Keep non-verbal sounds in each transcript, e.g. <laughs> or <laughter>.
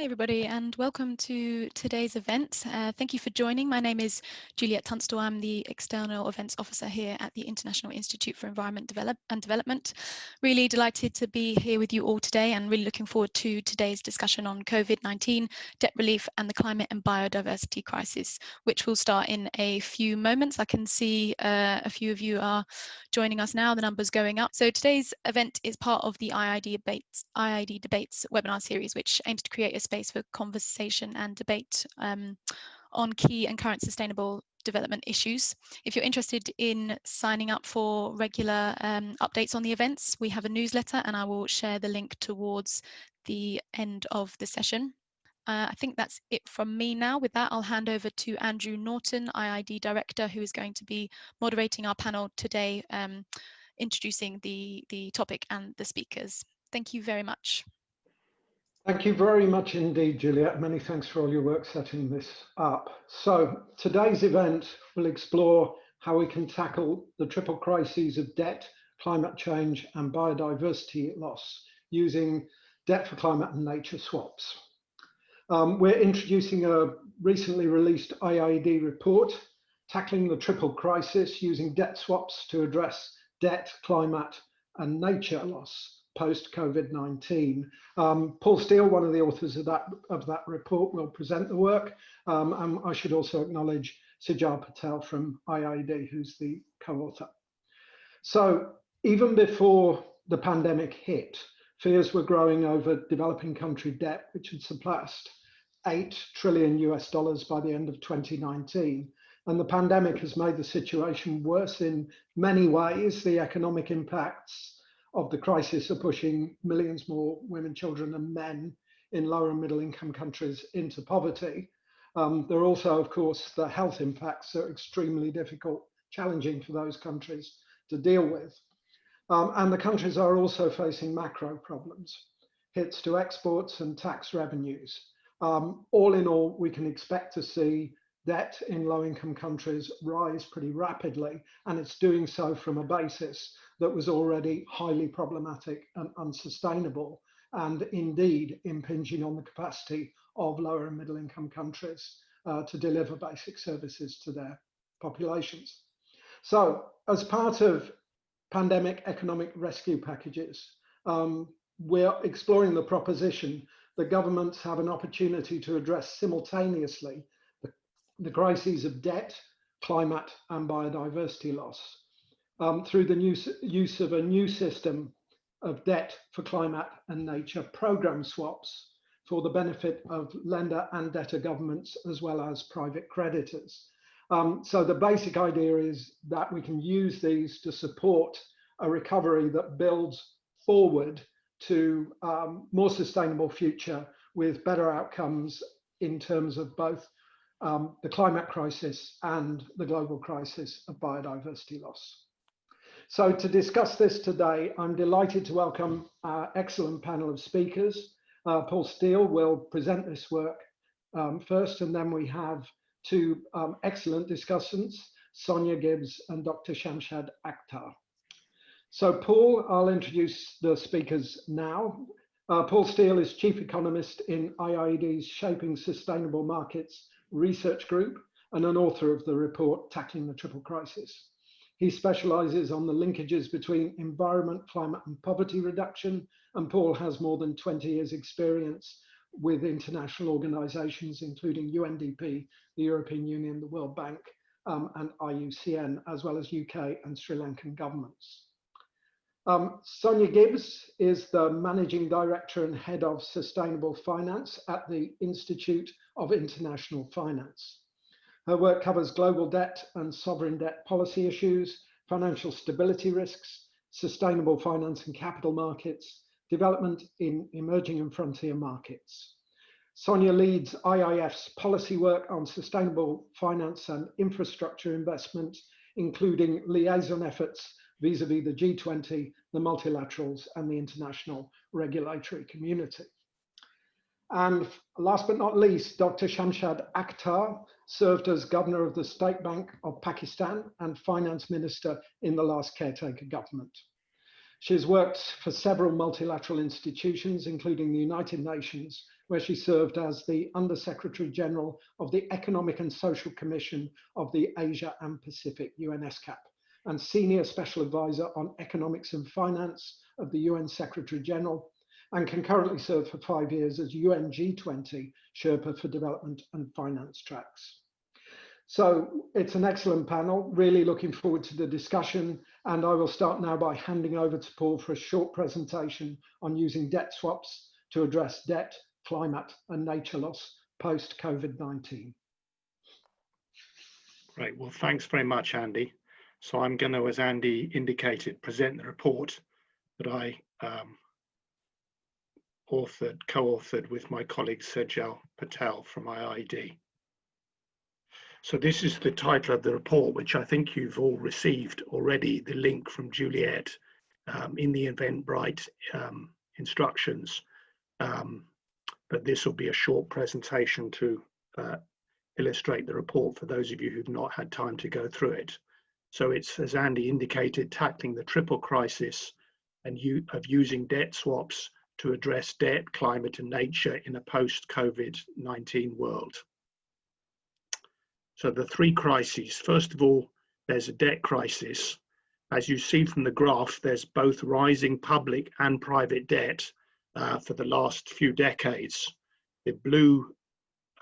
Hi, everybody, and welcome to today's event. Uh, thank you for joining. My name is Juliet Tunstall. I'm the External Events Officer here at the International Institute for Environment Develop and Development. Really delighted to be here with you all today and really looking forward to today's discussion on COVID-19, debt relief and the climate and biodiversity crisis, which will start in a few moments. I can see uh, a few of you are joining us now, the numbers going up. So today's event is part of the IID Debates, IIED Debates webinar series, which aims to create a space for conversation and debate um, on key and current sustainable development issues. If you're interested in signing up for regular um, updates on the events, we have a newsletter and I will share the link towards the end of the session. Uh, I think that's it from me now. With that, I'll hand over to Andrew Norton, IIED Director, who is going to be moderating our panel today, um, introducing the, the topic and the speakers. Thank you very much. Thank you very much indeed, Juliet. Many thanks for all your work setting this up. So today's event will explore how we can tackle the triple crises of debt, climate change and biodiversity loss using debt for climate and nature swaps. Um, we're introducing a recently released IIED report tackling the triple crisis using debt swaps to address debt, climate and nature loss post COVID-19. Um, Paul Steele, one of the authors of that, of that report, will present the work. Um, and I should also acknowledge Sejal Patel from IIED, who's the co-author. So even before the pandemic hit, fears were growing over developing country debt, which had surpassed 8 trillion US dollars by the end of 2019. And the pandemic has made the situation worse in many ways. The economic impacts of the crisis are pushing millions more women, children, and men in lower and middle income countries into poverty. Um, there are also, of course, the health impacts are extremely difficult, challenging for those countries to deal with. Um, and the countries are also facing macro problems, hits to exports and tax revenues. Um, all in all, we can expect to see debt in low income countries rise pretty rapidly, and it's doing so from a basis that was already highly problematic and unsustainable, and indeed impinging on the capacity of lower and middle income countries uh, to deliver basic services to their populations. So as part of pandemic economic rescue packages, um, we're exploring the proposition that governments have an opportunity to address simultaneously the, the crises of debt, climate and biodiversity loss um, through the new, use of a new system of debt for climate and nature program swaps for the benefit of lender and debtor governments as well as private creditors. Um, so the basic idea is that we can use these to support a recovery that builds forward to um, more sustainable future with better outcomes in terms of both um, the climate crisis and the global crisis of biodiversity loss. So to discuss this today, I'm delighted to welcome our excellent panel of speakers. Uh, Paul Steele will present this work um, first, and then we have two um, excellent discussants, Sonia Gibbs and Dr. Shamshad Akhtar. So Paul, I'll introduce the speakers now. Uh, Paul Steele is Chief Economist in IIED's Shaping Sustainable Markets Research Group and an author of the report Tackling the Triple Crisis. He specializes on the linkages between environment, climate and poverty reduction. And Paul has more than 20 years experience with international organizations, including UNDP, the European Union, the World Bank, um, and IUCN, as well as UK and Sri Lankan governments. Um, Sonia Gibbs is the Managing Director and Head of Sustainable Finance at the Institute of International Finance. Her work covers global debt and sovereign debt policy issues, financial stability risks, sustainable finance and capital markets, development in emerging and frontier markets. Sonia leads IIF's policy work on sustainable finance and infrastructure investment, including liaison efforts vis-a-vis -vis the G20, the multilaterals, and the international regulatory community. And last but not least, Dr. Shamshad Akhtar served as governor of the State Bank of Pakistan and finance minister in the last caretaker government. She has worked for several multilateral institutions, including the United Nations, where she served as the Under Secretary General of the Economic and Social Commission of the Asia and Pacific UNESCAP and Senior Special Advisor on Economics and Finance of the UN Secretary General and can currently serve for five years as UN G20 Sherpa for Development and Finance Tracks. So it's an excellent panel, really looking forward to the discussion. And I will start now by handing over to Paul for a short presentation on using debt swaps to address debt, climate and nature loss post COVID-19. Great, well, thanks very much, Andy. So I'm going to, as Andy indicated, present the report that I um, authored, co-authored with my colleague Sejal Patel from IIED. So this is the title of the report, which I think you've all received already, the link from Juliet um, in the Eventbrite um, instructions. Um, but this will be a short presentation to uh, illustrate the report for those of you who've not had time to go through it. So it's, as Andy indicated, tackling the triple crisis and you, of using debt swaps to address debt, climate and nature in a post-COVID-19 world. So the three crises, first of all, there's a debt crisis. As you see from the graph, there's both rising public and private debt uh, for the last few decades. The blue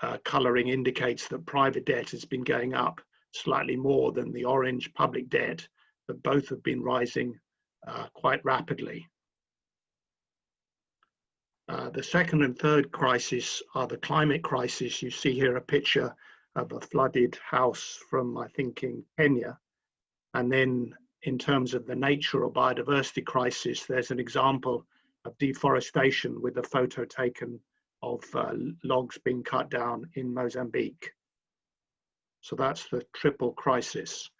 uh, colouring indicates that private debt has been going up slightly more than the orange public debt, but both have been rising uh, quite rapidly. Uh, the second and third crisis are the climate crisis. You see here a picture of a flooded house from, I think, in Kenya. And then in terms of the nature or biodiversity crisis, there's an example of deforestation with a photo taken of uh, logs being cut down in Mozambique. So that's the triple crisis.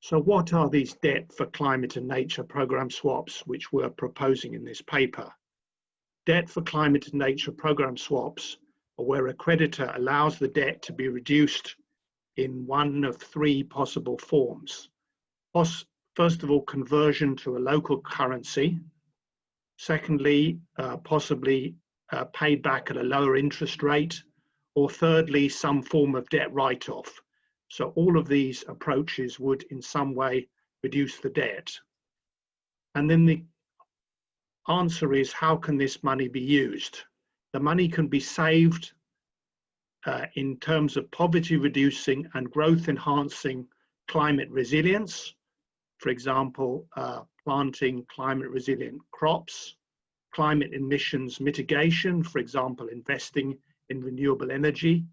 So what are these debt for climate and nature program swaps, which we're proposing in this paper? Debt for climate and nature program swaps are where a creditor allows the debt to be reduced in one of three possible forms. First of all, conversion to a local currency. Secondly, uh, possibly uh, paid back at a lower interest rate or thirdly, some form of debt write-off. So all of these approaches would in some way reduce the debt. And then the answer is, how can this money be used? The money can be saved uh, in terms of poverty reducing and growth enhancing climate resilience. For example, uh, planting climate resilient crops, climate emissions mitigation, for example, investing in renewable energy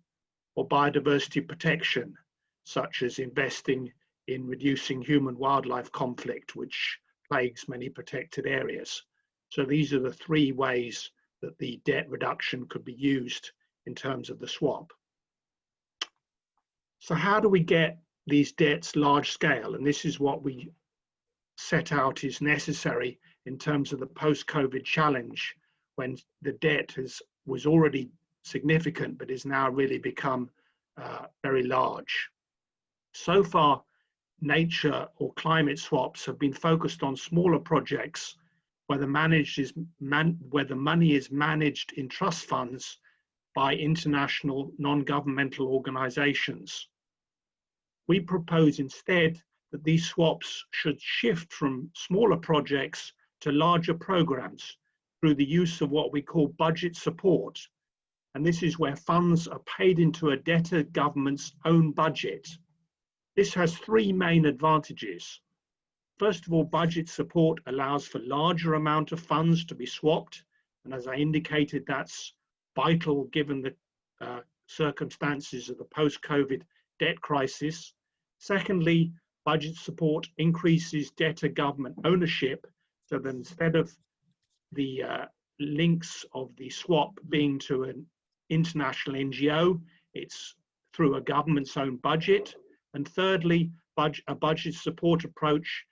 or biodiversity protection, such as investing in reducing human wildlife conflict, which plagues many protected areas. So these are the three ways that the debt reduction could be used in terms of the swap. So how do we get these debts large scale? And this is what we set out is necessary in terms of the post-COVID challenge when the debt has, was already significant, but is now really become uh, very large. So far, nature or climate swaps have been focused on smaller projects where the, managed is man, where the money is managed in trust funds by international non-governmental organizations. We propose instead that these swaps should shift from smaller projects to larger programs through the use of what we call budget support, and this is where funds are paid into a debtor government's own budget. This has three main advantages. First of all, budget support allows for larger amount of funds to be swapped. And as I indicated, that's vital given the uh, circumstances of the post-COVID debt crisis. Secondly, budget support increases debtor government ownership so that instead of the uh, links of the swap being to an international NGO, it's through a government's own budget. And thirdly, budget, a budget support approach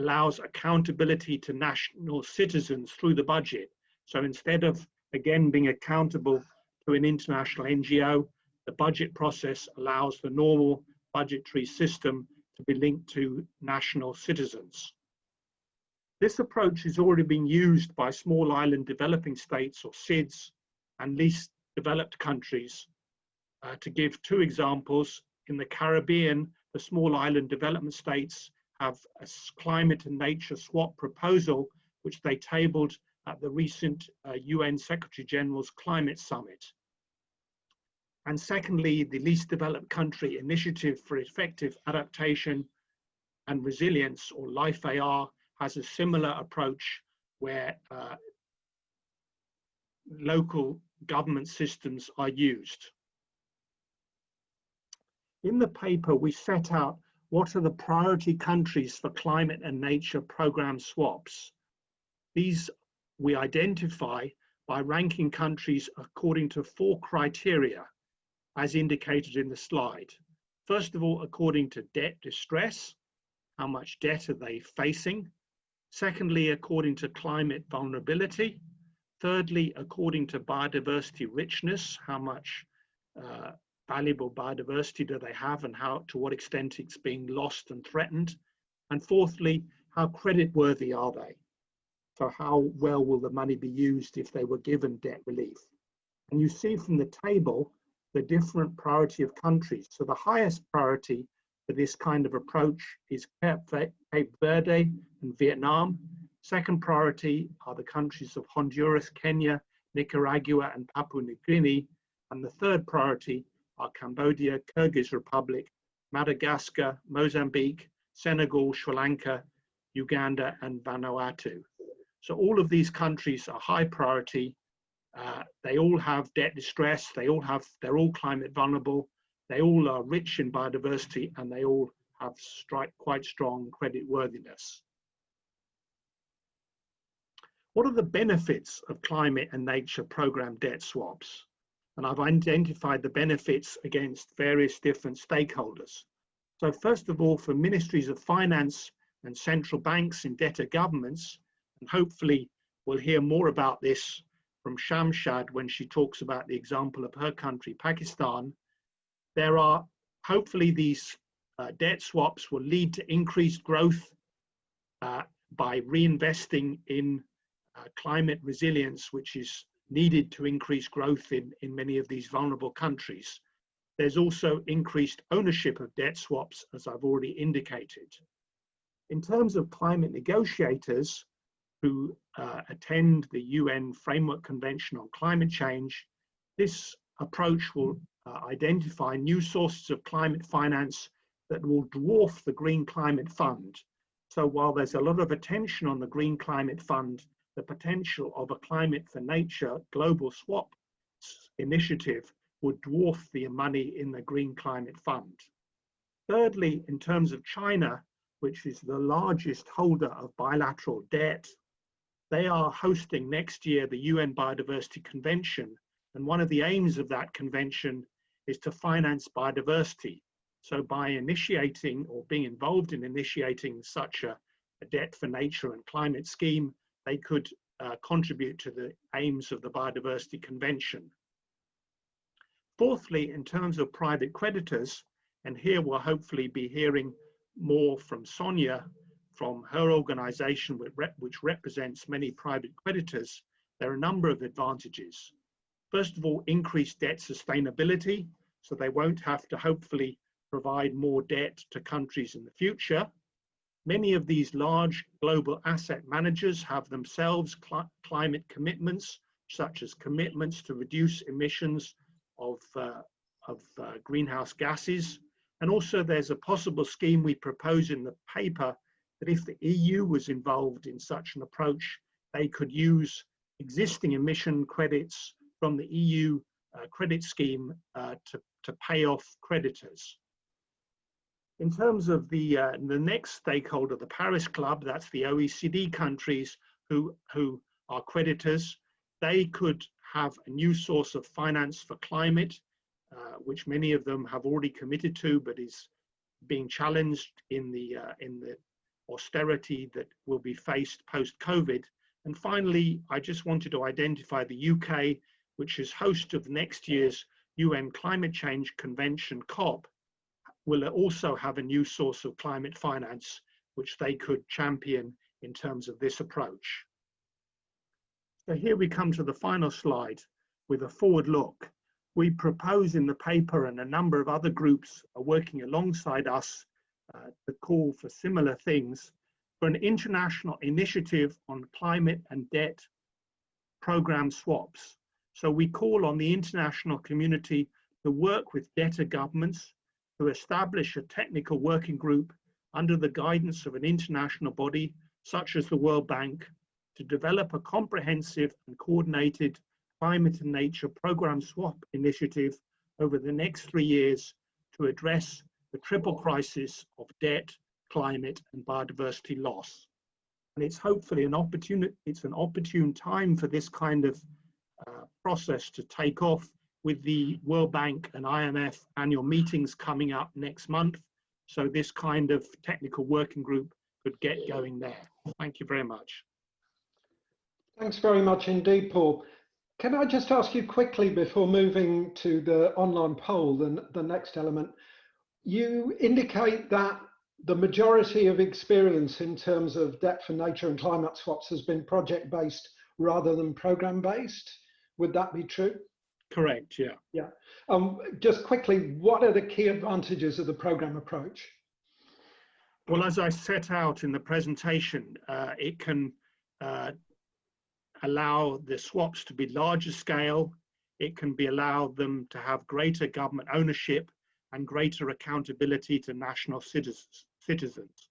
allows accountability to national citizens through the budget. So instead of, again, being accountable to an international NGO, the budget process allows the normal budgetary system to be linked to national citizens. This approach is already being used by small island developing states or SIDS and least developed countries. Uh, to give two examples, in the Caribbean, the small island development states have a climate and nature swap proposal, which they tabled at the recent uh, UN Secretary General's Climate Summit. And secondly, the Least Developed Country Initiative for Effective Adaptation and Resilience, or LIFE-AR, has a similar approach where uh, local government systems are used. In the paper, we set out what are the priority countries for climate and nature program swaps. These we identify by ranking countries according to four criteria, as indicated in the slide. First of all, according to debt distress, how much debt are they facing? Secondly, according to climate vulnerability. Thirdly, according to biodiversity richness, how much uh, valuable biodiversity do they have and how to what extent it's being lost and threatened. And fourthly, how creditworthy are they? So how well will the money be used if they were given debt relief? And you see from the table the different priority of countries. So the highest priority for this kind of approach is Cape Verde and Vietnam. Second priority are the countries of Honduras, Kenya, Nicaragua, and Papua New Guinea. And the third priority are Cambodia, Kyrgyz Republic, Madagascar, Mozambique, Senegal, Sri Lanka, Uganda, and Vanuatu. So all of these countries are high priority. Uh, they all have debt distress. They all have, they're all climate vulnerable. They all are rich in biodiversity and they all have strike, quite strong credit worthiness. What are the benefits of climate and nature program debt swaps? And I've identified the benefits against various different stakeholders. So first of all, for ministries of finance and central banks in debtor governments, and hopefully we'll hear more about this from Shamshad when she talks about the example of her country, Pakistan, there are hopefully these uh, debt swaps will lead to increased growth uh, by reinvesting in uh, climate resilience, which is needed to increase growth in, in many of these vulnerable countries. There's also increased ownership of debt swaps, as I've already indicated. In terms of climate negotiators who uh, attend the UN Framework Convention on Climate Change, this approach will uh, identify new sources of climate finance that will dwarf the Green Climate Fund. So while there's a lot of attention on the Green Climate Fund, the potential of a Climate for Nature global swap initiative would dwarf the money in the Green Climate Fund. Thirdly, in terms of China, which is the largest holder of bilateral debt, they are hosting next year the UN Biodiversity Convention, and one of the aims of that convention is to finance biodiversity. So by initiating or being involved in initiating such a, a debt for nature and climate scheme, they could uh, contribute to the aims of the Biodiversity Convention. Fourthly, in terms of private creditors, and here we'll hopefully be hearing more from Sonia from her organization which represents many private creditors, there are a number of advantages. First of all, increased debt sustainability, so they won't have to hopefully provide more debt to countries in the future. Many of these large global asset managers have themselves cl climate commitments, such as commitments to reduce emissions of, uh, of uh, greenhouse gases. And also there's a possible scheme we propose in the paper that if the EU was involved in such an approach, they could use existing emission credits from the EU uh, credit scheme uh, to, to pay off creditors. In terms of the, uh, the next stakeholder, the Paris Club, that's the OECD countries who, who are creditors, they could have a new source of finance for climate, uh, which many of them have already committed to, but is being challenged in the, uh, in the austerity that will be faced post-COVID. And finally, I just wanted to identify the UK which is host of next year's UN Climate Change Convention, COP, will also have a new source of climate finance, which they could champion in terms of this approach. So here we come to the final slide, with a forward look. We propose in the paper and a number of other groups are working alongside us uh, to call for similar things for an international initiative on climate and debt program swaps. So we call on the international community to work with debtor governments to establish a technical working group under the guidance of an international body such as the World Bank to develop a comprehensive and coordinated climate and nature program swap initiative over the next three years to address the triple crisis of debt, climate and biodiversity loss. And it's hopefully an opportunity, it's an opportune time for this kind of uh, process to take off with the World Bank and IMF annual meetings coming up next month. So this kind of technical working group could get going there. Thank you very much. Thanks very much indeed, Paul. Can I just ask you quickly before moving to the online poll, the, the next element, you indicate that the majority of experience in terms of debt for nature and climate swaps has been project based rather than program based. Would that be true? Correct, yeah. Yeah. Um, just quickly, what are the key advantages of the program approach? Well, as I set out in the presentation, uh, it can uh, allow the swaps to be larger scale. It can be allow them to have greater government ownership and greater accountability to national citizens. citizens.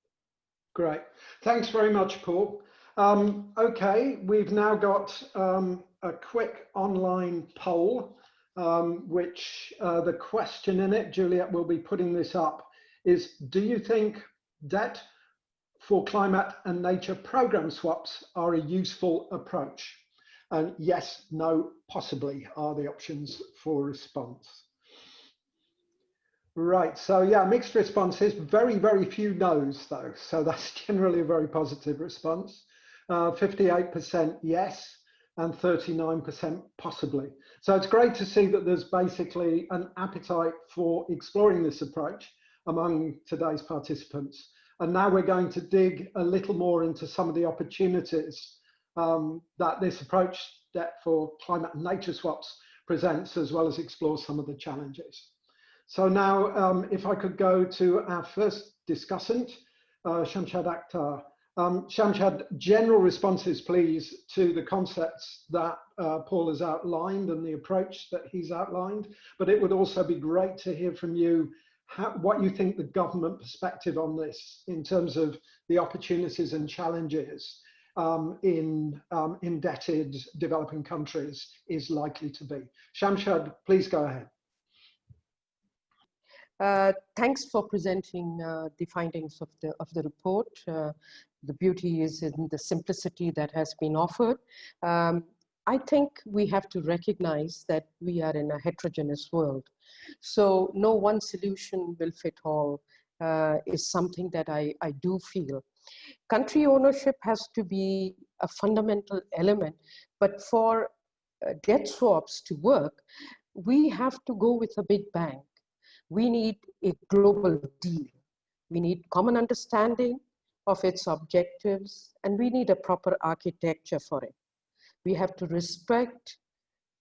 Great. Thanks very much, Paul. Um, okay, we've now got um, a quick online poll, um, which uh, the question in it, Juliet will be putting this up, is do you think debt for climate and nature program swaps are a useful approach? And yes, no, possibly are the options for response. Right, so yeah, mixed responses, very, very few no's though. So <laughs> that's generally a very positive response. 58% uh, yes and 39% possibly. So it's great to see that there's basically an appetite for exploring this approach among today's participants. And now we're going to dig a little more into some of the opportunities um, that this approach that for climate and nature swaps presents, as well as explore some of the challenges. So now, um, if I could go to our first discussant, uh, Shamshad Akhtar. Um, Shamshad, general responses, please, to the concepts that uh, Paul has outlined and the approach that he's outlined. But it would also be great to hear from you how, what you think the government perspective on this in terms of the opportunities and challenges um, in um, indebted developing countries is likely to be. Shamshad, please go ahead. Uh, thanks for presenting uh, the findings of the of the report. Uh, the beauty is in the simplicity that has been offered. Um, I think we have to recognize that we are in a heterogeneous world. So no one solution will fit all uh, is something that I, I do feel. Country ownership has to be a fundamental element, but for uh, debt swaps to work, we have to go with a big bang. We need a global deal. We need common understanding of its objectives, and we need a proper architecture for it. We have to respect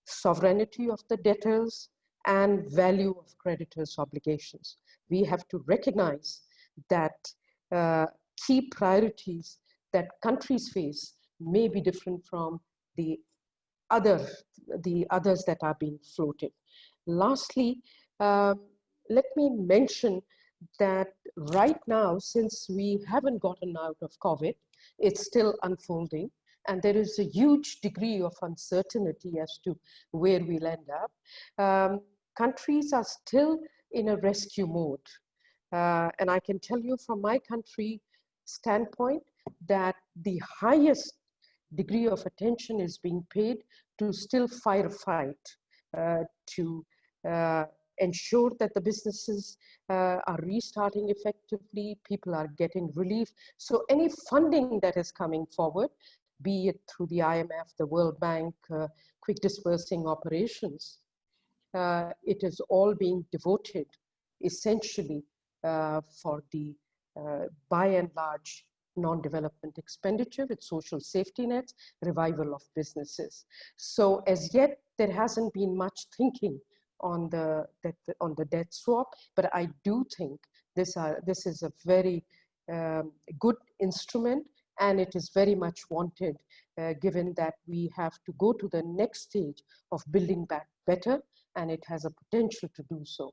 sovereignty of the debtors and value of creditors' obligations. We have to recognize that uh, key priorities that countries face may be different from the other the others that are being floated. Lastly, uh, let me mention that right now, since we haven't gotten out of COVID, it's still unfolding and there is a huge degree of uncertainty as to where we'll end up. Um, countries are still in a rescue mode. Uh, and I can tell you from my country standpoint that the highest degree of attention is being paid to still firefight, uh, to uh, ensure that the businesses uh, are restarting effectively, people are getting relief. So any funding that is coming forward, be it through the IMF, the World Bank, uh, quick dispersing operations, uh, it is all being devoted essentially uh, for the, uh, by and large, non-development expenditure with social safety nets, revival of businesses. So as yet, there hasn't been much thinking on the, the on the debt swap, but I do think this, are, this is a very um, good instrument and it is very much wanted uh, given that we have to go to the next stage of building back better and it has a potential to do so.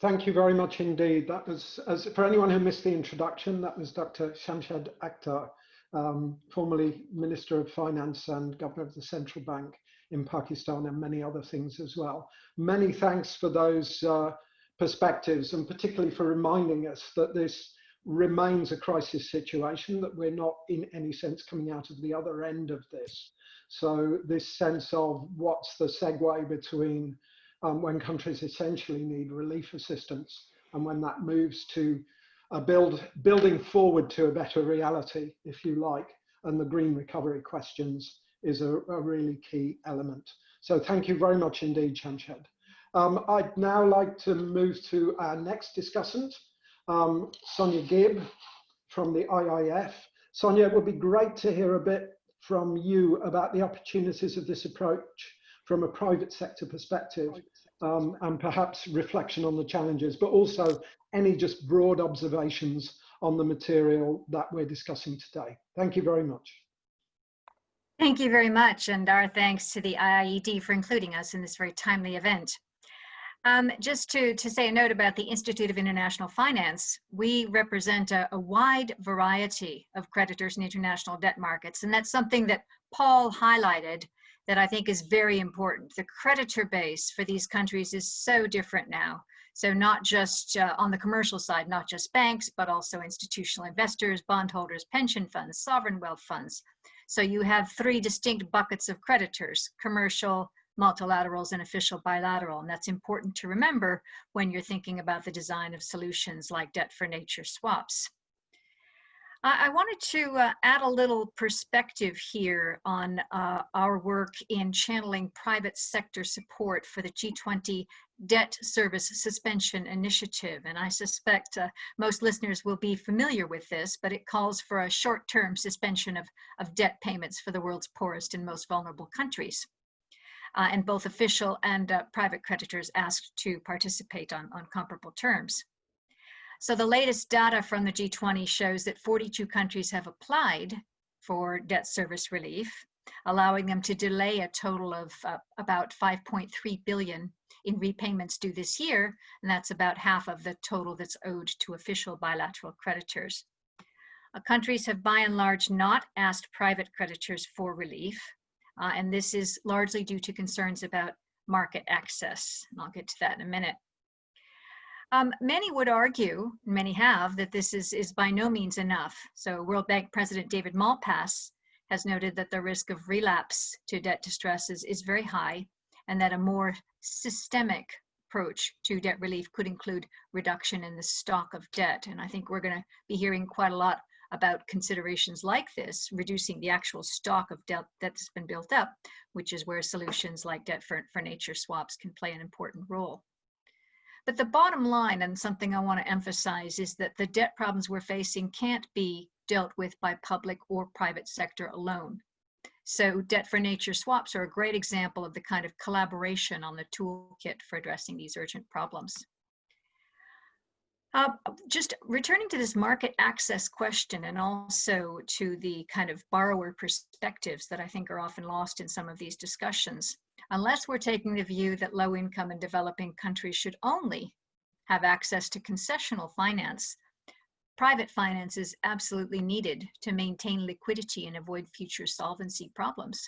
Thank you very much indeed. That was, as for anyone who missed the introduction, that was Dr. Shamshad Akhtar, um, formerly Minister of Finance and Governor of the Central Bank in Pakistan and many other things as well. Many thanks for those uh, perspectives and particularly for reminding us that this remains a crisis situation, that we're not in any sense coming out of the other end of this. So this sense of what's the segue between um, when countries essentially need relief assistance and when that moves to a build, building forward to a better reality, if you like, and the green recovery questions is a, a really key element. So thank you very much indeed, Shamshad. Um, I'd now like to move to our next discussant, um, Sonia Gibb from the IIF. Sonia, it would be great to hear a bit from you about the opportunities of this approach from a private sector perspective um, and perhaps reflection on the challenges, but also any just broad observations on the material that we're discussing today. Thank you very much. Thank you very much, and our thanks to the IIED for including us in this very timely event. Um, just to, to say a note about the Institute of International Finance, we represent a, a, wide variety of creditors in international debt markets, and that's something that Paul highlighted that I think is very important. The creditor base for these countries is so different now. So not just uh, on the commercial side, not just banks, but also institutional investors, bondholders, pension funds, sovereign wealth funds. So you have three distinct buckets of creditors, commercial, multilaterals and official bilateral. And that's important to remember when you're thinking about the design of solutions like debt for nature swaps. I wanted to uh, add a little perspective here on uh, our work in channeling private sector support for the G20 Debt Service Suspension Initiative. And I suspect uh, most listeners will be familiar with this, but it calls for a short-term suspension of, of debt payments for the world's poorest and most vulnerable countries uh, and both official and uh, private creditors asked to participate on, on comparable terms. So the latest data from the G20 shows that 42 countries have applied for debt service relief, allowing them to delay a total of uh, about 5.3 billion in repayments due this year, and that's about half of the total that's owed to official bilateral creditors. Uh, countries have by and large not asked private creditors for relief, uh, and this is largely due to concerns about market access. And I'll get to that in a minute. Um, many would argue, many have, that this is, is by no means enough. So World Bank President David Malpass has noted that the risk of relapse to debt distress is, is very high and that a more systemic approach to debt relief could include reduction in the stock of debt. And I think we're going to be hearing quite a lot about considerations like this, reducing the actual stock of debt that's been built up, which is where solutions like debt for, for nature swaps can play an important role. But the bottom line, and something I want to emphasize, is that the debt problems we're facing can't be dealt with by public or private sector alone. So debt for nature swaps are a great example of the kind of collaboration on the toolkit for addressing these urgent problems. Uh, just returning to this market access question and also to the kind of borrower perspectives that I think are often lost in some of these discussions. Unless we're taking the view that low income and developing countries should only have access to concessional finance, private finance is absolutely needed to maintain liquidity and avoid future solvency problems.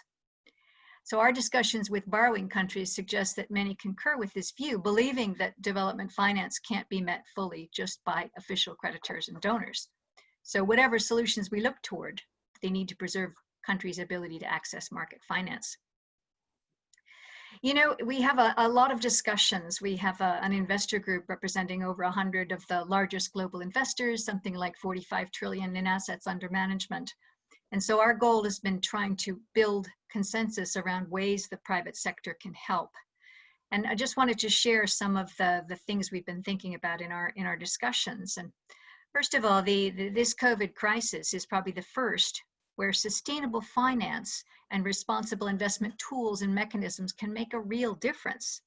So our discussions with borrowing countries suggest that many concur with this view, believing that development finance can't be met fully just by official creditors and donors. So whatever solutions we look toward, they need to preserve countries' ability to access market finance. You know, we have a, a lot of discussions. We have a, an investor group representing over 100 of the largest global investors, something like 45 trillion in assets under management. And so our goal has been trying to build consensus around ways the private sector can help. And I just wanted to share some of the, the things we've been thinking about in our, in our discussions. And first of all, the, the this COVID crisis is probably the first where sustainable finance and responsible investment tools and mechanisms can make a real difference.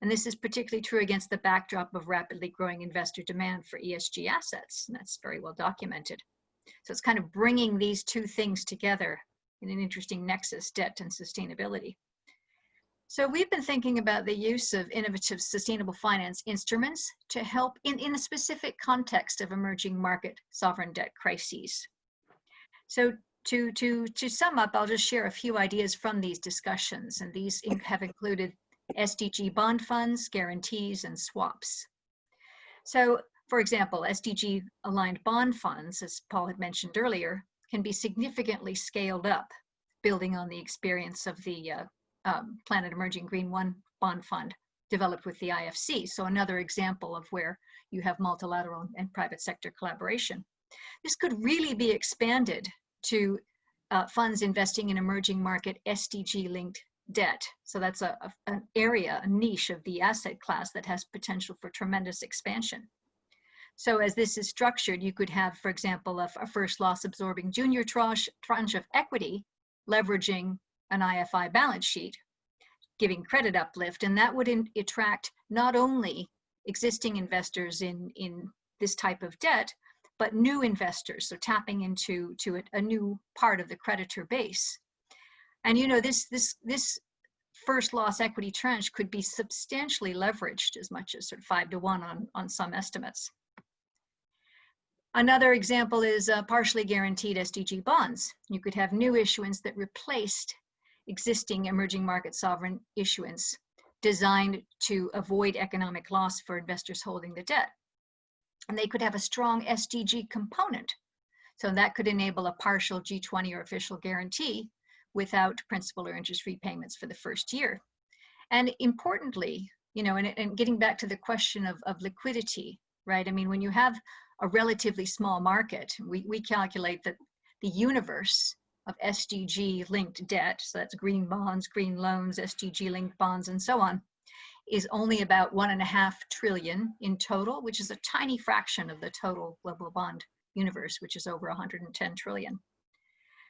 And this is particularly true against the backdrop of rapidly growing investor demand for ESG assets. And that's very well documented. So it's kind of bringing these two things together in an interesting nexus, debt and sustainability. So we've been thinking about the use of innovative sustainable finance instruments to help in, in a specific context of emerging market sovereign debt crises. So to, to, to sum up, I'll just share a few ideas from these discussions, and these have included SDG bond funds, guarantees, and swaps. So, for example, SDG aligned bond funds, as Paul had mentioned earlier, can be significantly scaled up, building on the experience of the uh, um, Planet Emerging Green One bond fund developed with the IFC. So another example of where you have multilateral and private sector collaboration. This could really be expanded to uh, funds investing in emerging market SDG linked debt. So that's a, a, an area, a niche of the asset class that has potential for tremendous expansion. So as this is structured, you could have, for example, a, a first loss absorbing junior tranche, tranche of equity leveraging an IFI balance sheet, giving credit uplift, and that would in, attract not only existing investors in, in this type of debt, but new investors, so tapping into to a, a new part of the creditor base. And you know, this, this, this first loss equity tranche could be substantially leveraged as much as sort of five to one on, on some estimates. Another example is uh, partially guaranteed SDG bonds. You could have new issuance that replaced existing emerging market sovereign issuance designed to avoid economic loss for investors holding the debt. And they could have a strong SDG component. So that could enable a partial G20 or official guarantee without principal or interest repayments for the first year. And importantly, you know, and, and getting back to the question of, of liquidity, right? I mean, when you have a relatively small market, we, we calculate that the universe of SDG linked debt, so that's green bonds, green loans, SDG linked bonds, and so on, is only about one and a half trillion in total, which is a tiny fraction of the total global bond universe, which is over 110 trillion.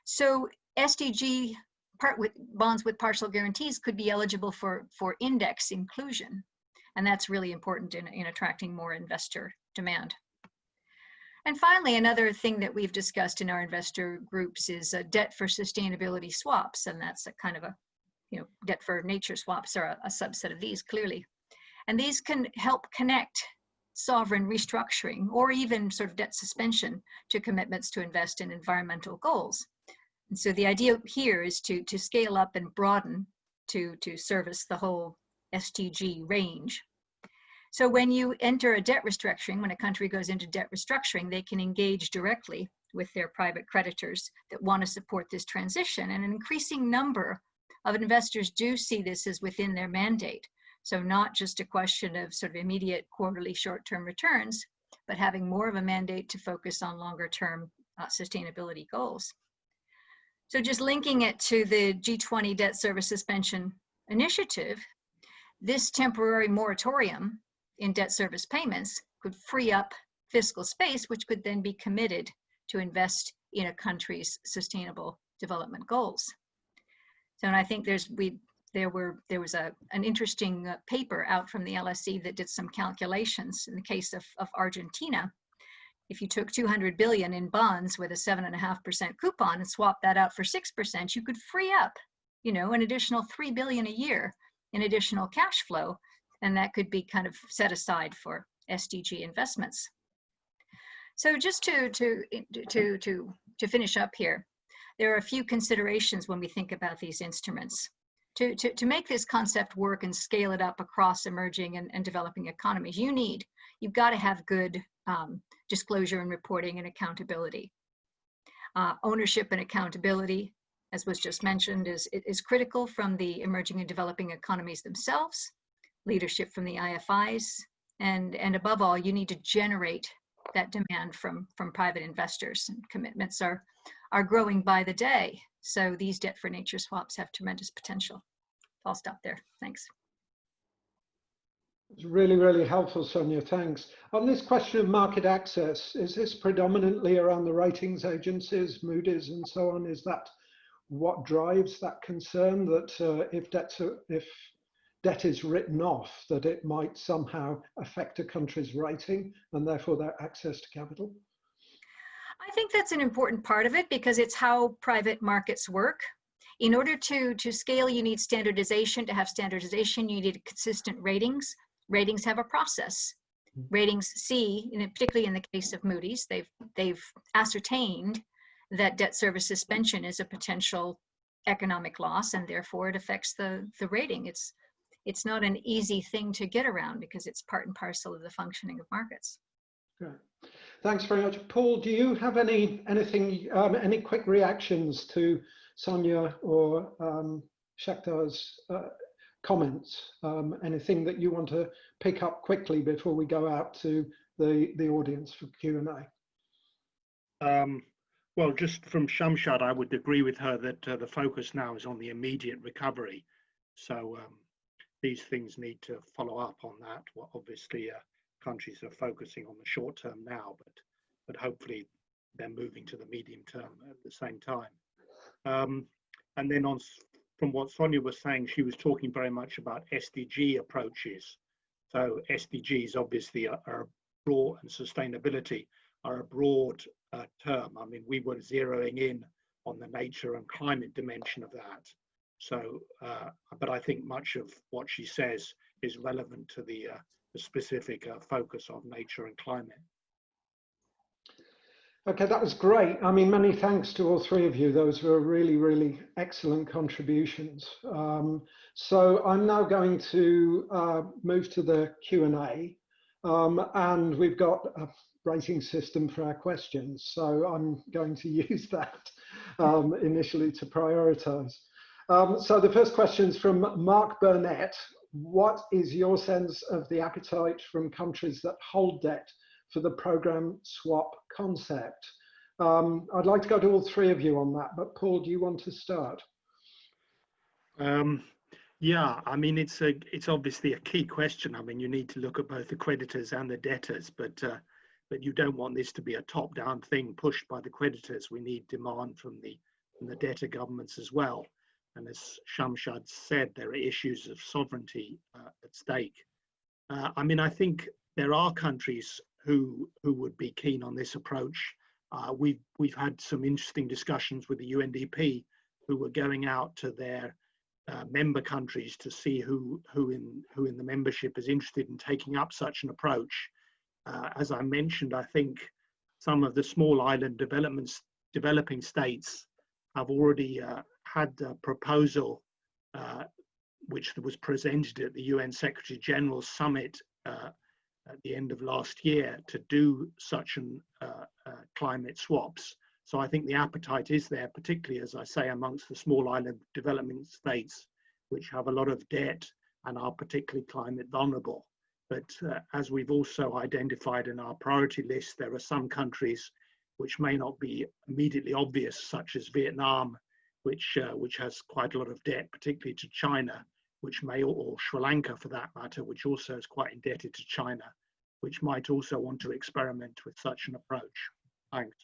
So SDG part with bonds with partial guarantees could be eligible for, for index inclusion. And that's really important in, in attracting more investor demand. And finally, another thing that we've discussed in our investor groups is a debt for sustainability swaps. And that's a kind of a, you know, debt for nature swaps are a, a subset of these clearly. And these can help connect sovereign restructuring or even sort of debt suspension to commitments to invest in environmental goals. And so the idea here is to, to scale up and broaden to, to service the whole SDG range. So when you enter a debt restructuring, when a country goes into debt restructuring, they can engage directly with their private creditors that want to support this transition. And an increasing number of investors do see this as within their mandate. So not just a question of sort of immediate quarterly short-term returns, but having more of a mandate to focus on longer term uh, sustainability goals. So just linking it to the G20 debt service suspension initiative, this temporary moratorium in debt service payments could free up fiscal space, which could then be committed to invest in a country's sustainable development goals. So, and I think there's we there were there was a an interesting uh, paper out from the LSE that did some calculations in the case of, of Argentina if you took 200 billion in bonds with a seven and a half percent coupon and swapped that out for six percent, you could free up, you know, an additional three billion a year in additional cash flow, and that could be kind of set aside for SDG investments. So just to to to to to finish up here, there are a few considerations when we think about these instruments. To, to, to make this concept work and scale it up across emerging and, and developing economies, you need, you've got to have good um, disclosure and reporting and accountability. Uh, ownership and accountability, as was just mentioned, is, is critical from the emerging and developing economies themselves, leadership from the IFIs, and, and above all, you need to generate that demand from, from private investors. And commitments are, are growing by the day. So these debt for nature swaps have tremendous potential. I'll stop there. Thanks. It's really, really helpful, Sonia. Thanks. On this question of market access, is this predominantly around the ratings agencies, Moody's and so on? Is that what drives that concern that uh, if if debt is written off, that it might somehow affect a country's rating and therefore their access to capital? I think that's an important part of it because it's how private markets work. In order to, to scale, you need standardization. To have standardization, you need consistent ratings. Ratings have a process. Hmm. Ratings C, particularly in the case of Moody's, they've, they've ascertained that debt service suspension is a potential economic loss and therefore it affects the, the rating. It's, it's not an easy thing to get around because it's part and parcel of the functioning of markets. Great. Thanks very much. Paul, do you have any anything, um, any quick reactions to Sonia or um, Shakhtar's uh, comments? Um, anything that you want to pick up quickly before we go out to the, the audience for Q&A? Um, well, just from Shamshad, I would agree with her that uh, the focus now is on the immediate recovery. So um, these things need to follow up on that. Well, obviously, uh, countries are focusing on the short term now, but but hopefully they're moving to the medium term at the same time. Um, and then on from what Sonia was saying, she was talking very much about SDG approaches. So SDGs obviously are, are broad and sustainability are a broad uh, term. I mean, we were zeroing in on the nature and climate dimension of that. So, uh, but I think much of what she says is relevant to the uh, specific uh, focus of nature and climate. Okay, that was great. I mean, many thanks to all three of you. Those were really, really excellent contributions. Um, so I'm now going to uh, move to the Q&A. Um, and we've got a rating system for our questions. So I'm going to <laughs> use that um, initially to prioritize. Um, so the first question is from Mark Burnett what is your sense of the appetite from countries that hold debt for the program swap concept? Um, I'd like to go to all three of you on that, but Paul, do you want to start? Um, yeah, I mean, it's a, it's obviously a key question. I mean, you need to look at both the creditors and the debtors, but uh, but you don't want this to be a top-down thing pushed by the creditors. We need demand from the from the debtor governments as well. And as Shamshad said, there are issues of sovereignty uh, at stake. Uh, I mean, I think there are countries who who would be keen on this approach. Uh, we've we've had some interesting discussions with the UNDP, who were going out to their uh, member countries to see who who in who in the membership is interested in taking up such an approach. Uh, as I mentioned, I think some of the small island developments developing states have already uh, had a proposal uh, which was presented at the UN Secretary General summit uh, at the end of last year to do such an uh, uh, climate swaps. So I think the appetite is there, particularly as I say, amongst the small island development states, which have a lot of debt and are particularly climate vulnerable. But uh, as we've also identified in our priority list, there are some countries which may not be immediately obvious, such as Vietnam which uh, which has quite a lot of debt, particularly to China, which may or Sri Lanka for that matter, which also is quite indebted to China, which might also want to experiment with such an approach. Thanks.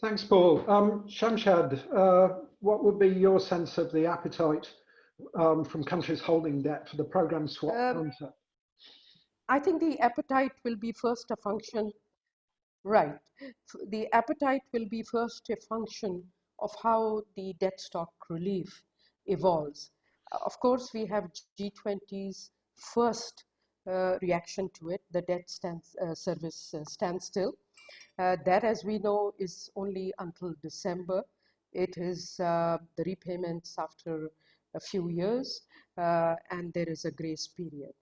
Thanks, Paul. Um, Shamshad, uh, what would be your sense of the appetite um, from countries holding debt for the program swap um, concept? I think the appetite will be first a function, right. The appetite will be first a function of how the debt stock relief evolves. Of course, we have G20's first uh, reaction to it, the debt uh, service uh, standstill. Uh, that, as we know, is only until December. It is uh, the repayments after a few years, uh, and there is a grace period.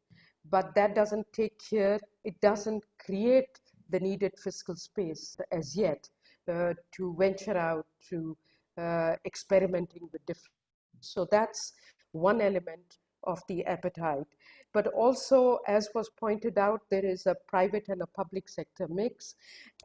But that doesn't take care, it doesn't create the needed fiscal space as yet to venture out to uh, experimenting with different. So that's one element of the appetite. But also, as was pointed out, there is a private and a public sector mix.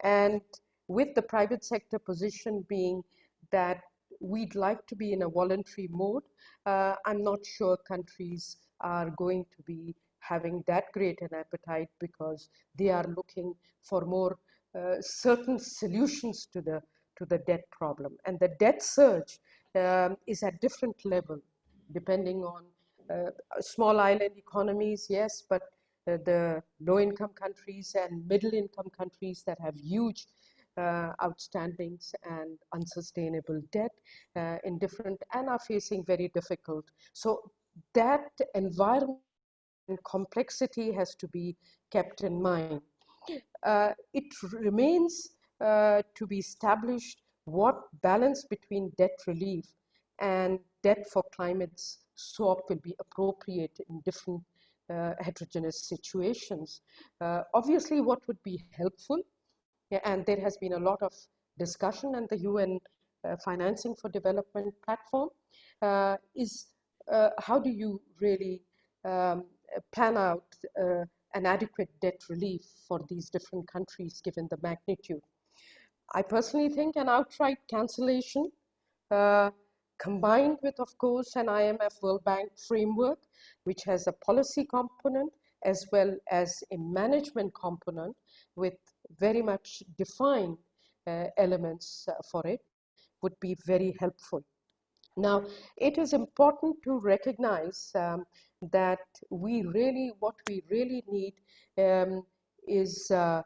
And with the private sector position being that we'd like to be in a voluntary mode. Uh, I'm not sure countries are going to be having that great an appetite because they are looking for more uh, certain solutions to the to the debt problem and the debt surge um, is at different level depending on uh, small island economies yes but uh, the low income countries and middle income countries that have huge uh, outstandings and unsustainable debt uh, in different and are facing very difficult so that environment and complexity has to be kept in mind. Uh, it remains to be established what balance between debt relief and debt for climate swap will be appropriate in different uh, heterogeneous situations. Uh, obviously, what would be helpful, and there has been a lot of discussion and the UN uh, Financing for Development platform, uh, is how do you really um, plan out uh, an adequate debt relief for these different countries given the magnitude. I personally think an outright cancellation uh, combined with, of course, an IMF World Bank framework, which has a policy component as well as a management component with very much defined uh, elements uh, for it, would be very helpful. Now, it is important to recognize um, that we really, what we really need um, is uh,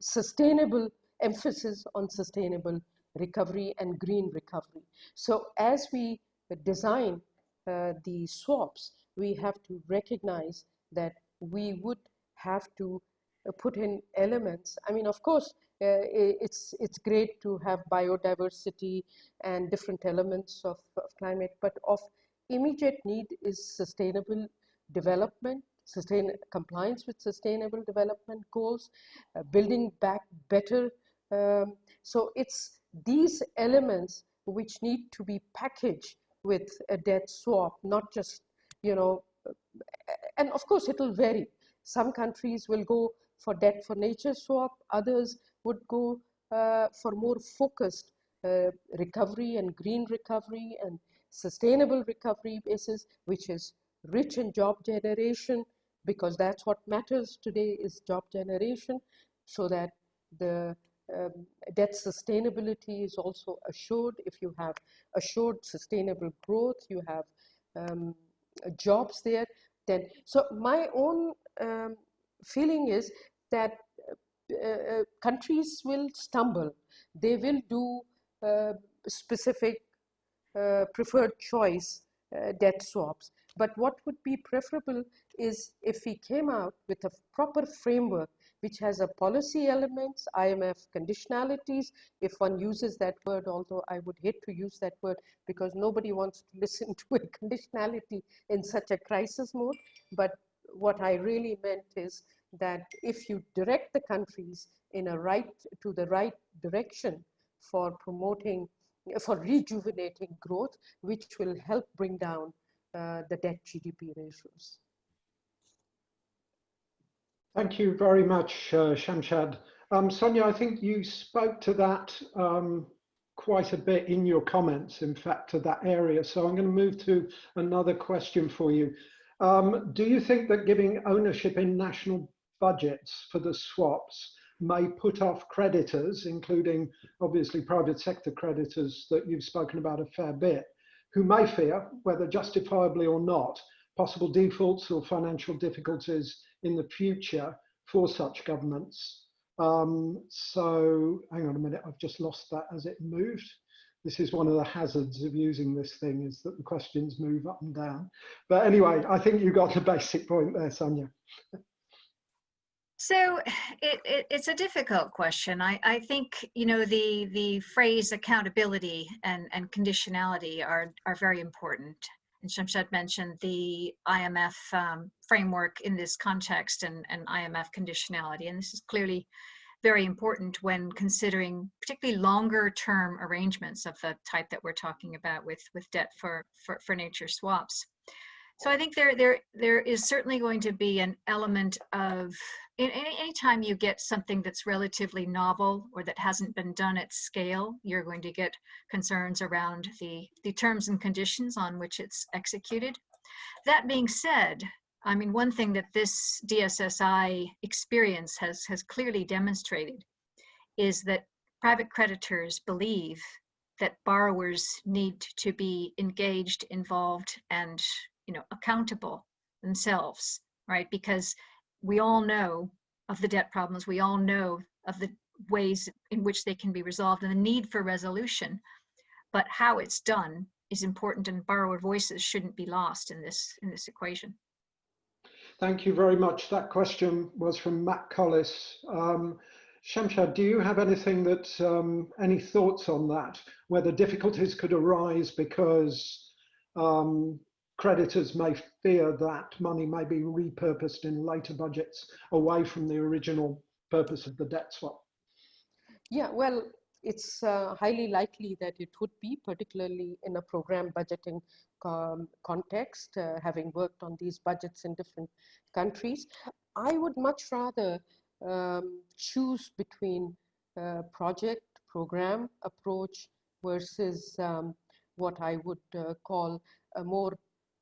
sustainable emphasis on sustainable recovery and green recovery. So as we design uh, the swaps, we have to recognize that we would have to uh, put in elements. I mean, of course, uh, it's it's great to have biodiversity and different elements of, of climate, but of immediate need is sustainable development, sustain compliance with sustainable development goals, uh, building back better. Um, so it's these elements which need to be packaged with a debt swap, not just, you know, uh, and of course it'll vary. Some countries will go for debt for nature swap, others would go uh, for more focused uh, recovery and green recovery and sustainable recovery basis, which is rich in job generation, because that's what matters today is job generation, so that the um, debt sustainability is also assured. If you have assured sustainable growth, you have um, jobs there, then, so my own um, feeling is that uh, uh, countries will stumble. They will do uh, specific uh, preferred choice uh, debt swaps. But what would be preferable is if we came out with a proper framework which has a policy elements, IMF conditionalities, if one uses that word, although I would hate to use that word because nobody wants to <laughs> listen to a conditionality in such a crisis mode. But what I really meant is that if you direct the countries in a right to the right direction for promoting for rejuvenating growth, which will help bring down the debt GDP ratios. Thank you very much, uh, Shamshad. Um, Sonia, I think you spoke to that um, quite a bit in your comments, in fact, to that area. So I'm going to move to another question for you. Um, do you think that giving ownership in national budgets for the swaps may put off creditors, including obviously private sector creditors that you've spoken about a fair bit, who may fear, whether justifiably or not, possible defaults or financial difficulties in the future for such governments. Um, so hang on a minute, I've just lost that as it moved. This is one of the hazards of using this thing is that the questions move up and down. But anyway, I think you got the <laughs> basic point there, Sonia. So it, it, it's a difficult question. I, I think you know the the phrase accountability and, and conditionality are are very important. And Shamshad mentioned the IMF um, framework in this context and, and IMF conditionality, and this is clearly very important when considering particularly longer term arrangements of the type that we're talking about with with debt for for, for nature swaps. So I think there there there is certainly going to be an element of in any anytime you get something that's relatively novel or that hasn't been done at scale, you're going to get concerns around the the terms and conditions on which it's executed. That being said, I mean one thing that this DSSI experience has has clearly demonstrated is that private creditors believe that borrowers need to be engaged, involved, and you know accountable themselves, right? Because we all know of the debt problems. We all know of the ways in which they can be resolved and the need for resolution. But how it's done is important, and borrower voices shouldn't be lost in this in this equation. Thank you very much. That question was from Matt Collis. Um, Shamshad, do you have anything that, um, any thoughts on that? Whether difficulties could arise because um, creditors may fear that money may be repurposed in later budgets away from the original purpose of the debt swap? Yeah, well, it's uh, highly likely that it would be, particularly in a program budgeting um, context, uh, having worked on these budgets in different countries. I would much rather um, choose between uh, project program approach versus um, what I would uh, call a more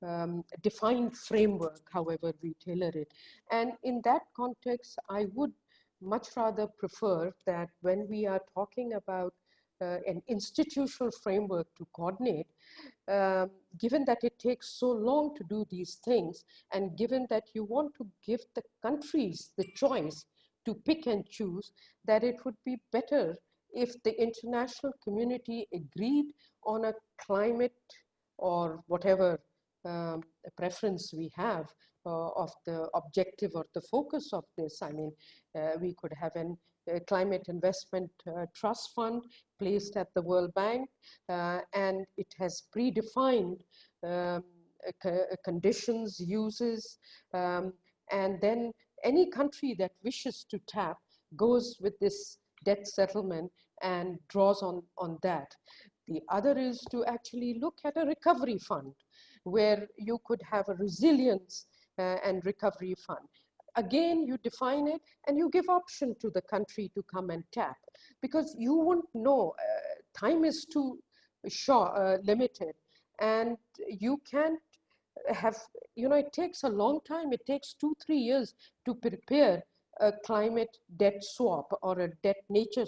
um, defined framework, however we tailor it. And in that context, I would much rather prefer that when we are talking about uh, an institutional framework to coordinate, um, given that it takes so long to do these things, and given that you want to give the countries the choice to pick and choose, that it would be better if the international community agreed on a climate or whatever um, preference we have uh, of the objective or the focus of this. I mean, uh, we could have an a climate investment uh, trust fund placed at the World Bank uh, and it has predefined um, conditions, uses, um, and then any country that wishes to tap goes with this debt settlement and draws on, on that. The other is to actually look at a recovery fund where you could have a resilience uh, and recovery fund. Again, you define it and you give option to the country to come and tap because you won't know, uh, time is too short, uh, limited and you can't have, you know, it takes a long time. It takes two, three years to prepare a climate debt swap or a debt nature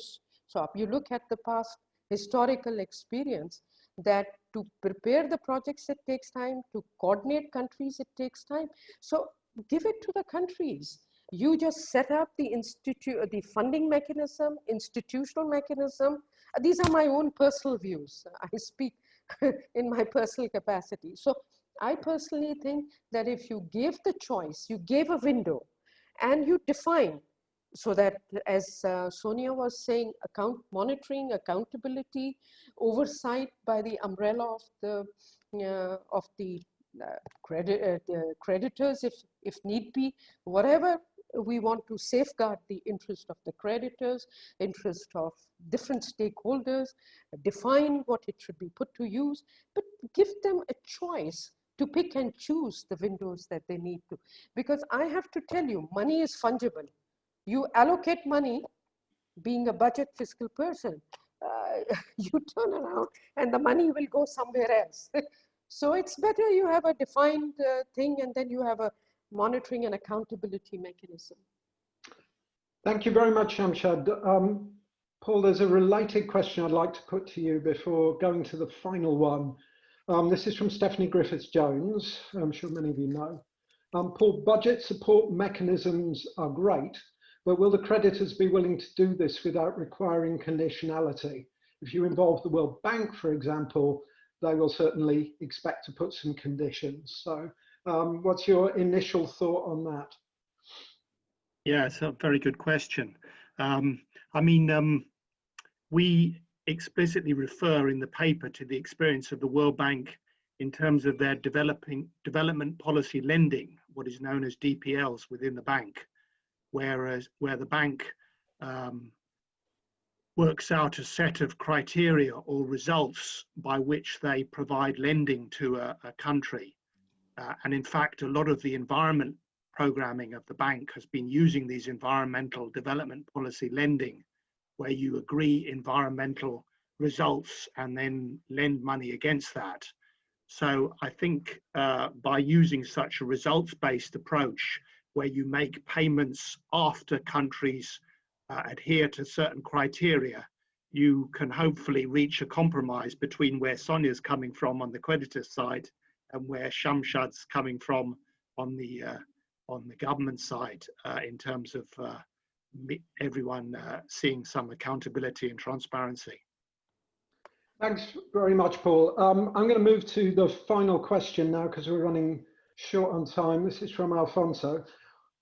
swap. You look at the past historical experience that to prepare the projects, it takes time. To coordinate countries, it takes time. So give it to the countries. You just set up the institute, the funding mechanism, institutional mechanism. Uh, these are my own personal views. I speak <laughs> in my personal capacity. So I personally think that if you gave the choice, you gave a window and you define so that as uh, Sonia was saying, account monitoring, accountability, oversight by the umbrella of the uh, of the uh, credit uh, the creditors, if if need be, whatever we want to safeguard the interest of the creditors, interest of different stakeholders, define what it should be put to use, but give them a choice to pick and choose the windows that they need to. Because I have to tell you, money is fungible. You allocate money, being a budget fiscal person, uh, <laughs> you turn around and the money will go somewhere else. <laughs> so it's better you have a defined uh, thing and then you have a monitoring and accountability mechanism. Thank you very much, Shamshad. Um, Paul, there's a related question I'd like to put to you before going to the final one. Um, this is from Stephany Griffiths Jones. I'm sure many of you know. Um, Paul, budget support mechanisms are great, but will the creditors be willing to do this without requiring conditionality? If you involve the World Bank, for example, they will certainly expect to put some conditions. So um, what's your initial thought on that? Yeah, it's a very good question. Um, I mean, um, we explicitly refer in the paper to the experience of the World Bank in terms of their developing development policy lending, what is known as DPLs within the bank, whereas where the bank um, works out a set of criteria or results by which they provide lending to a, a country. Uh, and in fact, a lot of the environment programming of the bank has been using these environmental development policy lending, where you agree environmental results and then lend money against that. So I think uh, by using such a results-based approach, where you make payments after countries uh, adhere to certain criteria, you can hopefully reach a compromise between where Sonia's coming from on the creditor side and where Shamshad's coming from on the uh, on the government side uh, in terms of uh, everyone uh, seeing some accountability and transparency. Thanks very much, Paul. Um, I'm going to move to the final question now because we're running short on time. This is from Alfonso.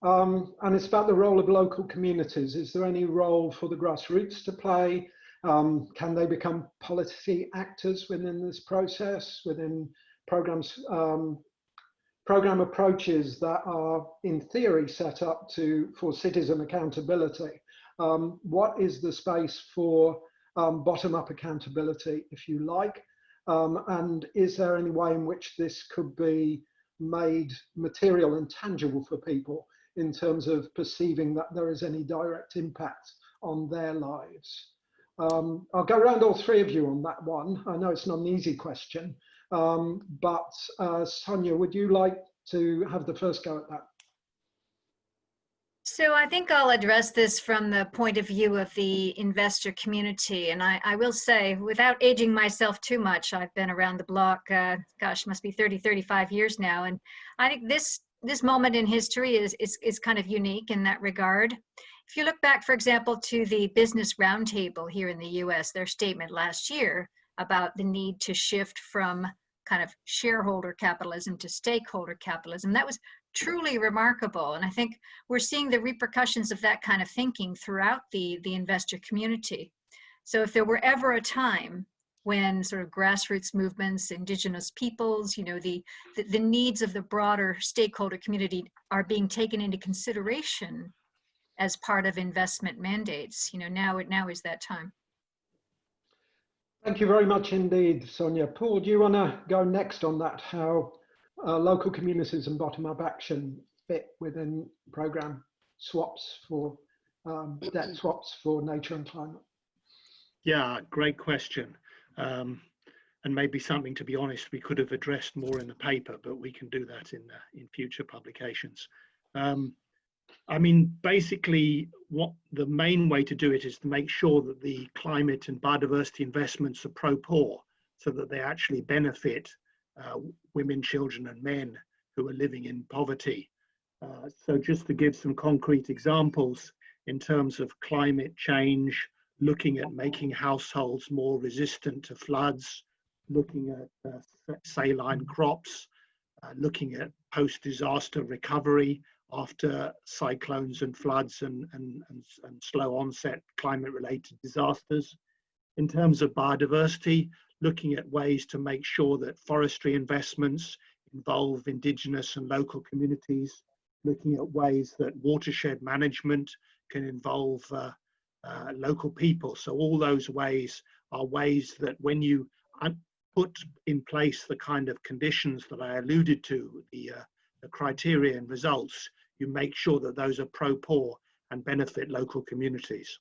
Um, and it's about the role of local communities. Is there any role for the grassroots to play? Um, can they become policy actors within this process, within programs, um, program approaches that are in theory set up to for citizen accountability? Um, what is the space for um, bottom-up accountability, if you like? Um, and is there any way in which this could be made material and tangible for people in terms of perceiving that there is any direct impact on their lives? Um, I'll go around all three of you on that one. I know it's not an easy question, um, but uh, Sonia, would you like to have the first go at that? So I think I'll address this from the point of view of the investor community. And I, I will say, without aging myself too much, I've been around the block, uh, gosh, must be 30, 35 years now. And I think this this moment in history is, is, is kind of unique in that regard. If you look back, for example, to the Business Roundtable here in the US, their statement last year about the need to shift from kind of shareholder capitalism to stakeholder capitalism, that was truly remarkable. And I think we're seeing the repercussions of that kind of thinking throughout the, the investor community. So if there were ever a time when sort of grassroots movements, indigenous peoples, you know, the, the, the, needs of the broader stakeholder community are being taken into consideration as part of investment mandates. You know, now, now is that time. Thank you very much indeed, Sonia. Paul, do you want to go next on that, how uh, local communities and bottom-up action fit within program swaps for um, debt swaps for nature and climate? Yeah, great question. Um, and maybe something, to be honest, we could have addressed more in the paper, but we can do that in, uh, in future publications. Um, I mean, basically, what the main way to do it is to make sure that the climate and biodiversity investments are pro-poor, so that they actually benefit uh, women, children, and men who are living in poverty. Uh, so, just to give some concrete examples in terms of climate change, looking at making households more resistant to floods, looking at uh, saline crops, uh, looking at post-disaster recovery after cyclones and floods and, and, and, and slow onset climate-related disasters. In terms of biodiversity, looking at ways to make sure that forestry investments involve indigenous and local communities, looking at ways that watershed management can involve uh, uh, local people. So all those ways are ways that when you put in place the kind of conditions that I alluded to, the, uh, the criteria and results, you make sure that those are pro-poor and benefit local communities.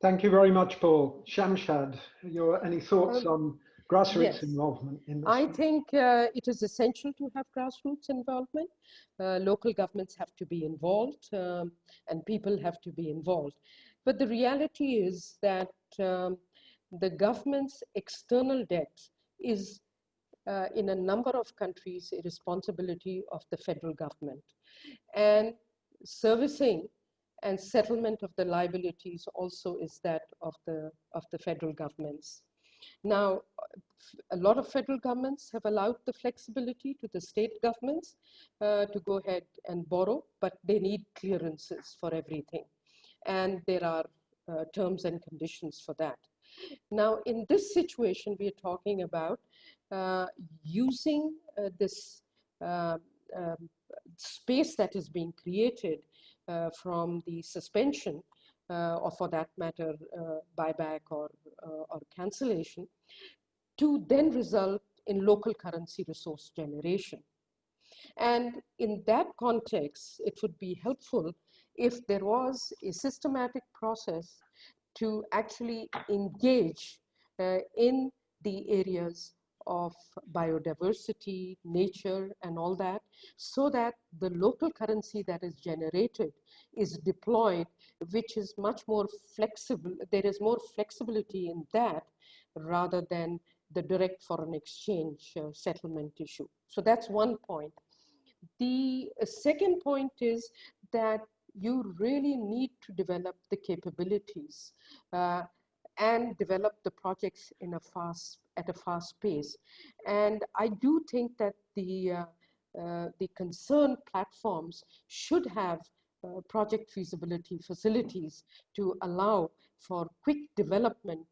Thank you very much, Paul. Shamshad, your, any thoughts um, on grassroots yes. involvement in this? I think uh, it is essential to have grassroots involvement. Uh, local governments have to be involved um, and people have to be involved. But the reality is that um, the government's external debt is uh, in a number of countries a responsibility of the federal government. And servicing and settlement of the liabilities also is that of the, of the federal governments. Now, a lot of federal governments have allowed the flexibility to the state governments uh, to go ahead and borrow, but they need clearances for everything. And there are uh, terms and conditions for that. Now, in this situation, we are talking about uh, using uh, this uh, um, space that is being created uh, from the suspension or for that matter, uh, buyback or, or cancellation, to then result in local currency resource generation. And in that context, it would be helpful if there was a systematic process to actually engage uh, in the areas of biodiversity, nature, and all that, so that the local currency that is generated is deployed, which is much more flexible. There is more flexibility in that rather than the direct foreign exchange uh, settlement issue. So that's one point. The uh, second point is that you really need to develop the capabilities uh, and develop the projects in a fast at a fast pace. And I do think that the uh, uh, the concerned platforms should have uh, project feasibility facilities to allow for quick development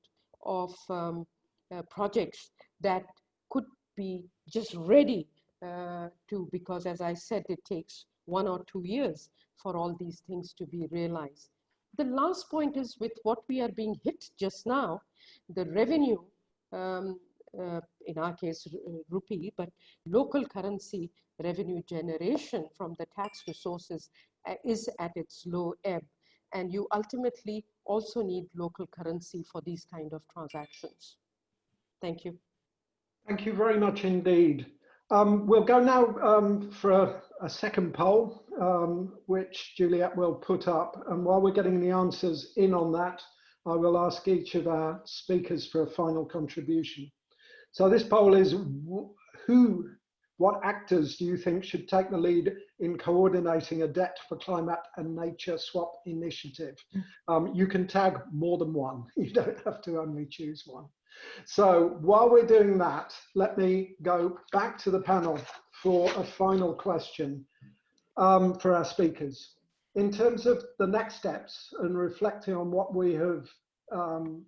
of um, uh, projects that could be just ready uh, to, because as I said, it takes one or two years for all these things to be realized. The last point is with what we are being hit just now, the revenue, um, uh, in our case, uh, rupee, but local currency revenue generation from the tax resources uh, is at its low ebb. And you ultimately also need local currency for these kind of transactions. Thank you. Thank you very much indeed. Um, we'll go now um, for a, a, second poll, um, which Juliet will put up. And while we're getting the answers in on that, I will ask each of our speakers for a final contribution. So this poll is who, what actors do you think should take the lead in coordinating a debt for climate and nature swap initiative? Um, you can tag more than one. <laughs> You don't have to only choose one. So while we're doing that, let me go back to the panel for a final question um, for our speakers. In terms of the next steps and reflecting on what we have, um,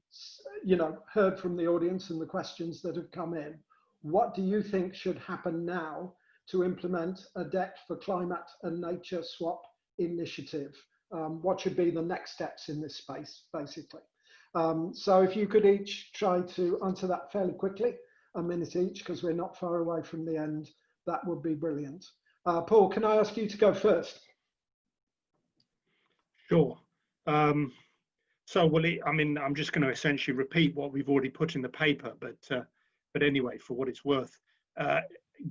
you know, heard from the audience and the questions that have come in, what do you think should happen now to implement a debt for climate and nature swap initiative? Um, what should be the next steps in this space, basically? Um, so if you could each try to answer that fairly quickly, a minute each, because we're not far away from the end, that would be brilliant. Uh, Paul, can I ask you to go first? Sure. Um, so, well, I mean, I'm just going to essentially repeat what we've already put in the paper, but uh, but anyway, for what it's worth, uh,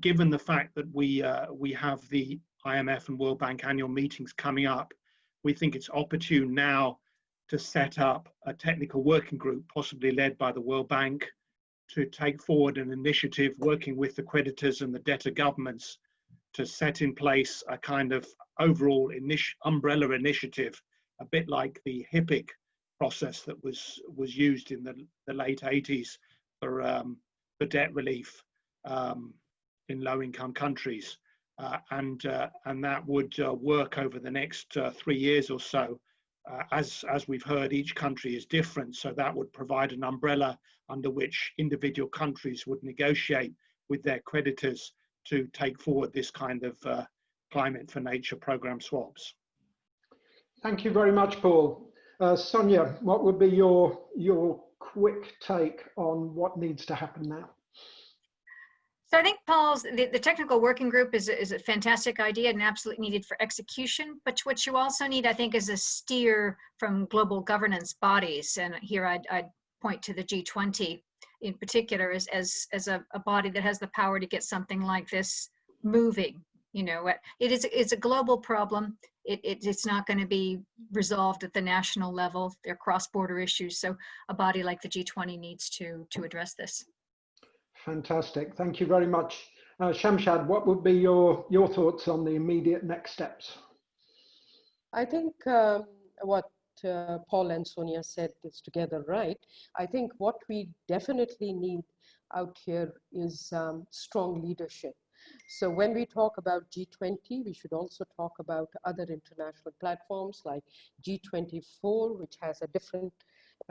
given the fact that we uh, we have the IMF and World Bank annual meetings coming up, we think it's opportune now to set up a technical working group, possibly led by the World Bank, to take forward an initiative working with the creditors and the debtor governments to set in place a kind of overall initi umbrella initiative, a bit like the HIPC process that was was used in the, the late 80s for um, for debt relief um, in low-income countries, uh, and uh, and that would uh, work over the next uh, three years or so uh, as, as we've heard, each country is different, so that would provide an umbrella under which individual countries would negotiate with their creditors to take forward this kind of uh, climate for nature program swaps. Thank you very much, Paul. Uh, Sonia, what would be your, your quick take on what needs to happen now? So I think Paul's, the, the technical working group is, is a fantastic idea and absolutely needed for execution, but what you also need, I think, is a steer from global governance bodies. And here I'd, I'd point to the G20 in particular as, as, as a, a body that has the power to get something like this moving. You know, it is it's a global problem. It, it, it's not going to be resolved at the national level. They're cross-border issues. So a body like the G20 needs to, to address this. Fantastic. Thank you very much. Uh, Shamshad, what would be your, your thoughts on the immediate next steps? I think um, what uh, Paul and Sonia said is together right. I think what we definitely need out here is um, strong leadership. So when we talk about G20, we should also talk about other international platforms like G24, which has a different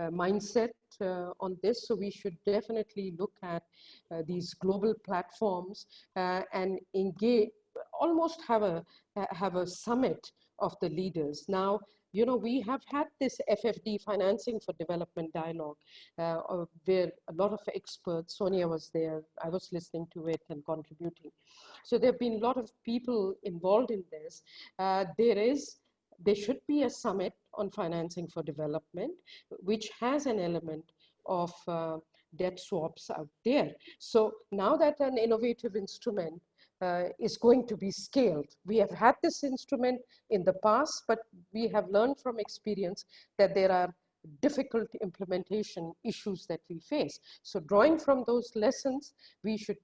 mindset uh, on this. So we should definitely look at uh, these global platforms and engage, almost have a have a summit of the leaders. Now, you know, we have had this FFD financing for development dialogue uh, where a lot of experts, Sonia was there, I was listening to it and contributing. So there have been a lot of people involved in this. Uh, there is, there should be a summit on financing for development, which has an element of uh, debt swaps out there. So now that an innovative instrument uh, is going to be scaled. We have had this instrument in the past, but we have learned from experience that there are difficult implementation issues that we face. So drawing from those lessons, we should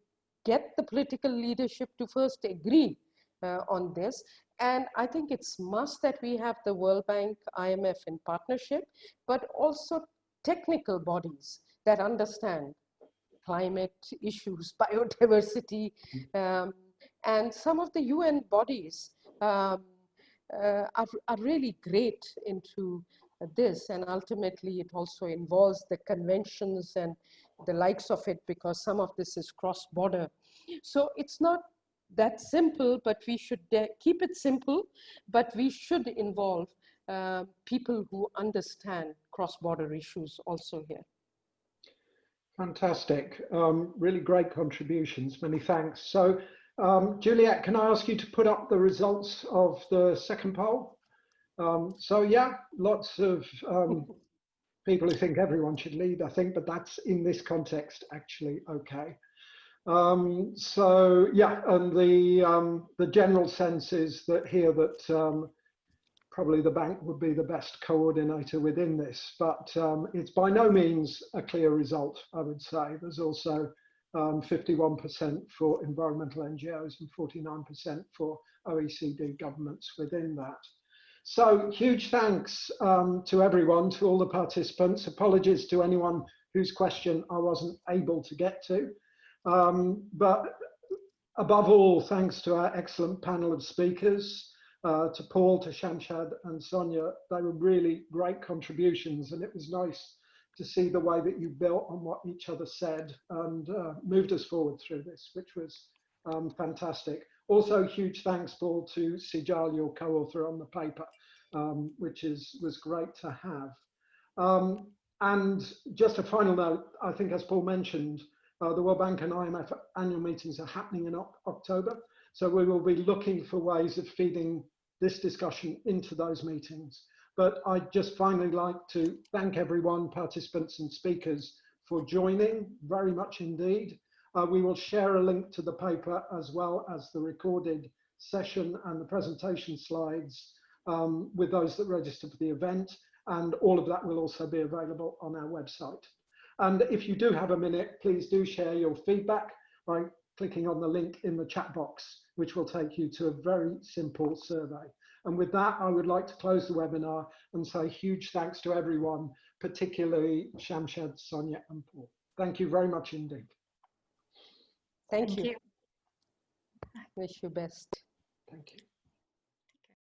get the political leadership to first agree uh, on this. And I think it's must that we have the World Bank, IMF in partnership, but also technical bodies that understand climate issues, <laughs> biodiversity, um, and some of the UN bodies um, uh, are, are really great into this and ultimately it also involves the conventions and the likes of it because some of this is cross-border. So it's not that simple, but we should keep it simple, but we should involve uh, people who understand cross-border issues also here. Fantastic. Um, really great contributions. Many thanks. So um, Juliet, can I ask you to put up the results of the second poll? Um, so yeah, lots of um, <laughs> people who think everyone should lead, I think, but that's in this context actually okay. Um, so yeah, and the um, the general sense is that here that um, probably the bank would be the best coordinator within this, but it's by no means a clear result, I would say. There's also um, 51% for environmental NGOs and 49% for OECD governments within that. So huge thanks um, to everyone, to all the participants. Apologies to anyone whose question I wasn't able to get to. Um, but above all, thanks to our excellent panel of speakers, uh, to Paul, to Shamshad and Sonia. They were really great contributions and it was nice to see the way that you built on what each other said and uh, moved us forward through this, which was um, fantastic. Also, huge thanks, Paul, to Sejal, your co-author on the paper, um, which is was great to have. Um, and just a final note, I think as Paul mentioned, uh, the World Bank and IMF annual meetings are happening in October. So we will be looking for ways of feeding this discussion into those meetings. But I'd just finally like to thank everyone, participants and speakers for joining very much indeed. Uh, we will share a link to the paper as well as the recorded session and the presentation slides um, with those that register for the event. And all of that will also be available on our website. And if you do have a minute, please do share your feedback by clicking on the link in the chat box, which will take you to a very simple survey. And with that, I would like to close the webinar and say huge thanks to everyone, particularly Shamshad, Sonia and Paul. Thank you very much indeed. Thank, Thank you. you. Wish you best. Thank you.